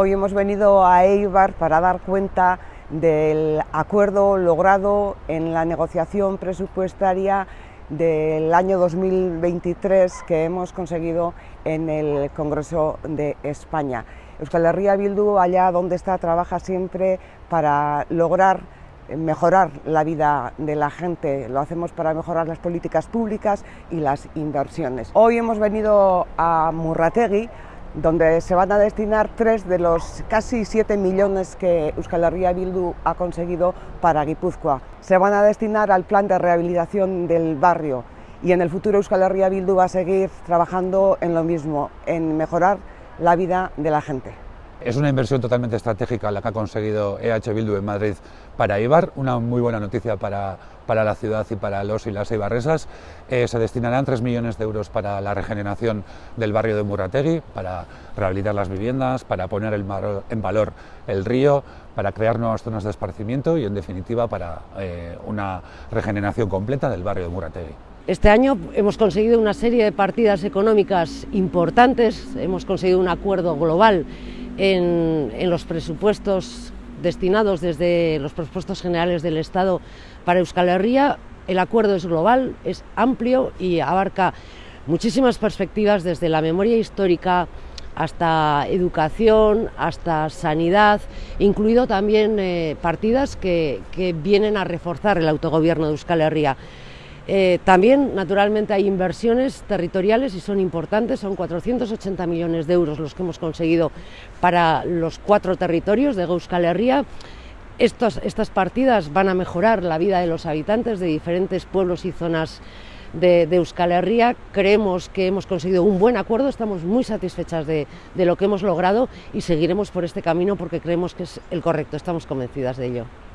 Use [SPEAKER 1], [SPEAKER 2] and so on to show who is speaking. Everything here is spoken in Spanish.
[SPEAKER 1] Hoy hemos venido a Eibar para dar cuenta del acuerdo logrado en la negociación presupuestaria del año 2023 que hemos conseguido en el Congreso de España. Euskal Herria Bildu, allá donde está, trabaja siempre para lograr mejorar la vida de la gente, lo hacemos para mejorar las políticas públicas y las inversiones. Hoy hemos venido a Murrategui donde se van a destinar tres de los casi 7 millones que Euskal Herria Bildu ha conseguido para Guipúzcoa. Se van a destinar al plan de rehabilitación del barrio y en el futuro Euskal Herria Bildu va a seguir trabajando en lo mismo, en mejorar la vida de la gente.
[SPEAKER 2] Es una inversión totalmente estratégica la que ha conseguido EH Bildu en Madrid para Ibar, una muy buena noticia para, para la ciudad y para los y las ibarresas. Eh, se destinarán 3 millones de euros para la regeneración del barrio de Murrategui, para rehabilitar las viviendas, para poner en valor el río, para crear nuevas zonas de esparcimiento y, en definitiva, para eh, una regeneración completa del barrio de Murrategui.
[SPEAKER 3] Este año hemos conseguido una serie de partidas económicas importantes, hemos conseguido un acuerdo global en, los presupuestos destinados desde los presupuestos generales del Estado para Euskal Herria. El acuerdo es global, es amplio y abarca muchísimas perspectivas desde la memoria histórica hasta educación, hasta sanidad, incluido también eh, partidas que, que vienen a reforzar el autogobierno de Euskal Herria. Eh, también, naturalmente, hay inversiones territoriales y son importantes, son 480 millones de euros los que hemos conseguido para los cuatro territorios de Euskal Herria. estas partidas van a mejorar la vida de los habitantes de diferentes pueblos y zonas de, Euskal Herria. Creemos que hemos conseguido un buen acuerdo, estamos muy satisfechas de, de lo que hemos logrado y seguiremos por este camino porque creemos que es el correcto, estamos convencidas de ello.